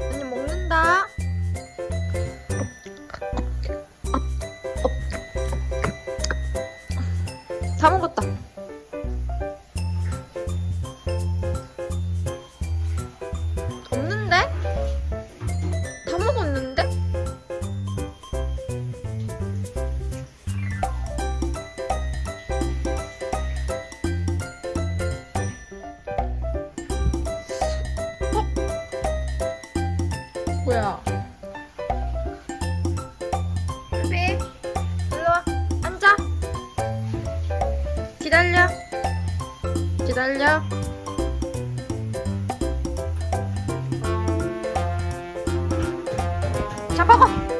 언니 먹는다. 다 먹었다. 뭐야? 루비, 일로 와. 앉아. 기다려. 기다려. 자, 먹어.